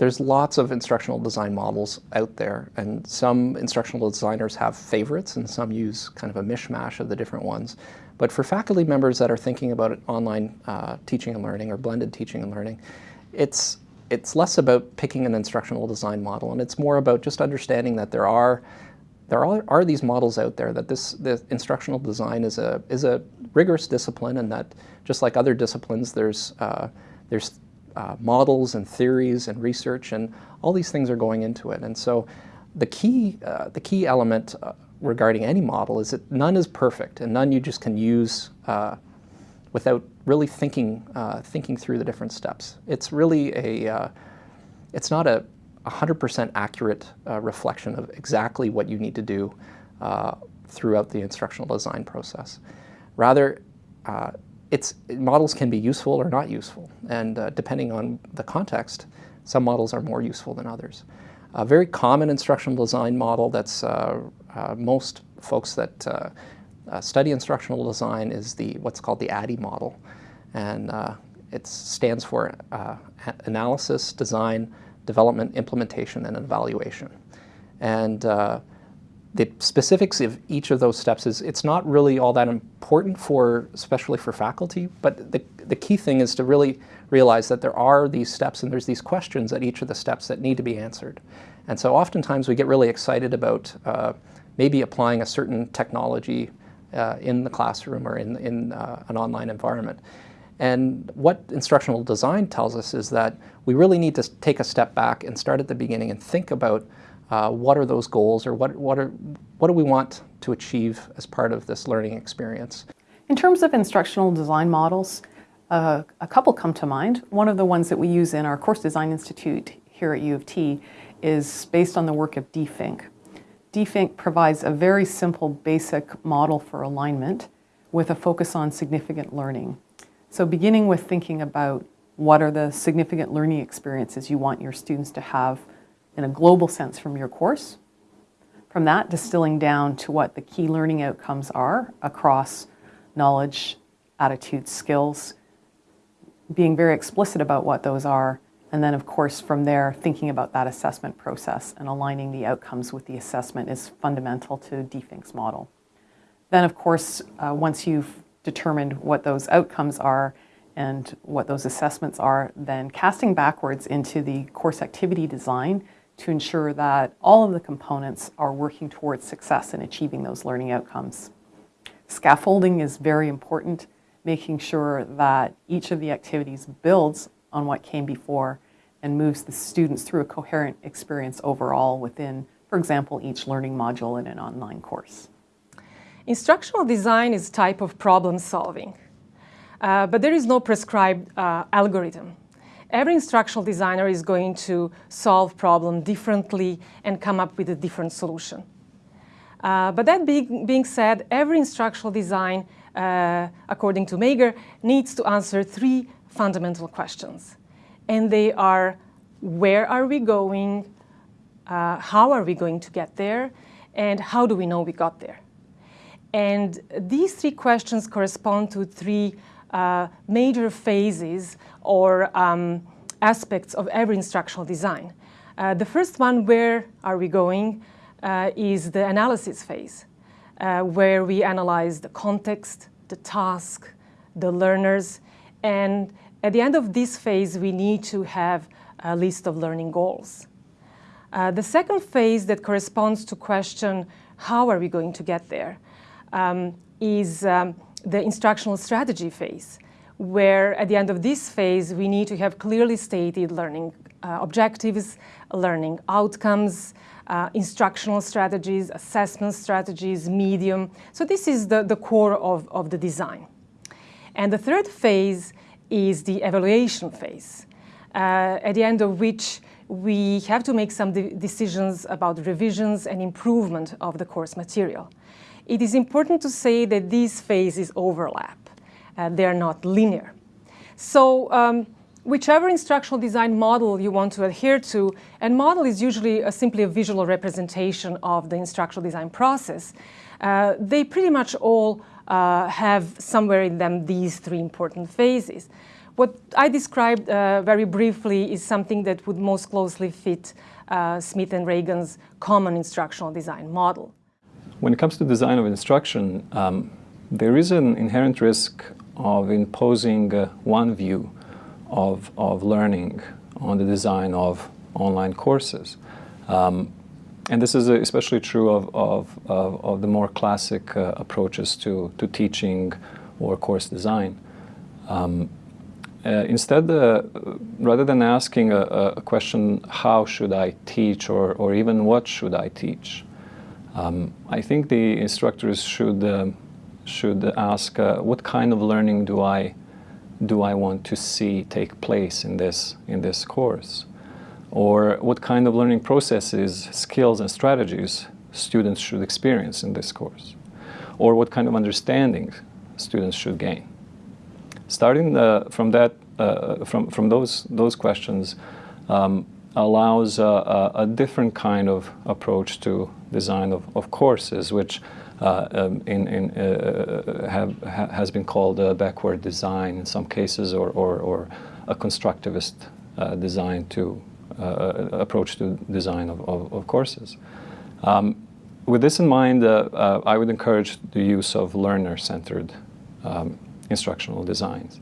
there's lots of instructional design models out there, and some instructional designers have favorites, and some use kind of a mishmash of the different ones. But for faculty members that are thinking about online uh, teaching and learning or blended teaching and learning, it's, it's less about picking an instructional design model, and it's more about just understanding that there are there are, are these models out there that this, this instructional design is a, is a rigorous discipline and that just like other disciplines, there's, uh, there's uh, models and theories and research and all these things are going into it. And so the key, uh, the key element uh, regarding any model is that none is perfect and none you just can use uh, without really thinking, uh, thinking through the different steps. It's really a, it's not a 100% accurate uh, reflection of exactly what you need to do uh, throughout the instructional design process. Rather, uh, it's, models can be useful or not useful, and uh, depending on the context, some models are more useful than others. A very common instructional design model that's uh, uh, most folks that study instructional design is the what's called the ADDIE model, and it stands for analysis, design, development, implementation, and evaluation. And uh, the specifics of each of those steps is it's not really all that important for, especially for faculty, but the, the key thing is to really realize that there are these steps and there's these questions at each of the steps that need to be answered. And so oftentimes we get really excited about uh, maybe applying a certain technology uh, in the classroom or in, in uh, an online environment. And what instructional design tells us is that we really need to take a step back and start at the beginning and think about uh, what are those goals or what, what, are, what do we want to achieve as part of this learning experience. In terms of instructional design models, uh, a couple come to mind. One of the ones that we use in our Course Design Institute here at U of T is based on the work of Dee Fink. DFINC provides a very simple basic model for alignment with a focus on significant learning. So beginning with thinking about what are the significant learning experiences you want your students to have in a global sense from your course. From that, distilling down to what the key learning outcomes are across knowledge, attitudes, skills, being very explicit about what those are, and then of course from there thinking about that assessment process and aligning the outcomes with the assessment is fundamental to Dee Fink's model. Then of course, uh, once you've determined what those outcomes are and what those assessments are, then casting backwards into the course activity design to ensure that all of the components are working towards success in achieving those learning outcomes. Scaffolding is very important, making sure that each of the activities builds on what came before and moves the students through a coherent experience overall within, for example, each learning module in an online course. Instructional design is a type of problem solving, uh, but there is no prescribed uh, algorithm. Every instructional designer is going to solve problem differently and come up with a different solution. Uh, but that being, being, said, every instructional design, uh, according to Mager, needs to answer three fundamental questions. And they are, where are we going? Uh, how are we going to get there? And how do we know we got there? And these three questions correspond to three uh, major phases or um, aspects of every instructional design. Uh, the first one, where are we going, uh, is the analysis phase, uh, where we analyze the context, the task, the learners, and at the end of this phase, we need to have a list of learning goals. Uh, the second phase that corresponds to question, how are we going to get there? um, is um, the instructional strategy phase, where at the end of this phase, we need to have clearly stated learning uh, objectives, learning outcomes, uh, instructional strategies, assessment strategies, medium. So this is the, the core of, of the design. And the third phase is the evaluation phase, uh, at the end of which we have to make some de decisions about revisions and improvement of the course material. It is important to say that these phases overlap. Uh, they're not linear. So um, whichever instructional design model you want to adhere to, and model is usually a, simply a visual representation of the instructional design process, uh, they pretty much all uh, have somewhere in them these three important phases. What I described uh, very briefly is something that would most closely fit uh, Smith and Ragan's common instructional design model. When it comes to design of instruction, um, there is an inherent risk of imposing uh, one view of, of learning on the design of online courses. Um, and this is especially true of, of, of, of the more classic uh, approaches to, to teaching or course design. Um, uh, instead, uh, rather than asking a, a, question, how should I teach, or, or even what should I teach, um, I think the instructors should, uh, should ask, uh, what kind of learning do I, do I want to see take place in this, in this course? Or what kind of learning processes, skills, and strategies students should experience in this course? Or what kind of understanding students should gain? Starting uh, from that, uh, from, from those, those questions um, allows a, a, different kind of approach to design of, of courses, which uh, um, in, in, uh, have, ha, has been called a backward design in some cases, or, or, or a constructivist uh, design to uh, approach to design of, of, of courses. Um, with this in mind, I would encourage the use of learner-centered um, instructional designs.